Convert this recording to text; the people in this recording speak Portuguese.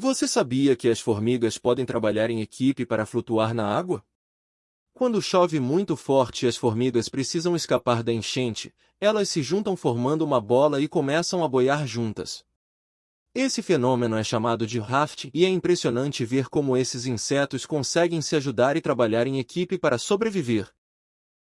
Você sabia que as formigas podem trabalhar em equipe para flutuar na água? Quando chove muito forte e as formigas precisam escapar da enchente, elas se juntam formando uma bola e começam a boiar juntas. Esse fenômeno é chamado de raft e é impressionante ver como esses insetos conseguem se ajudar e trabalhar em equipe para sobreviver.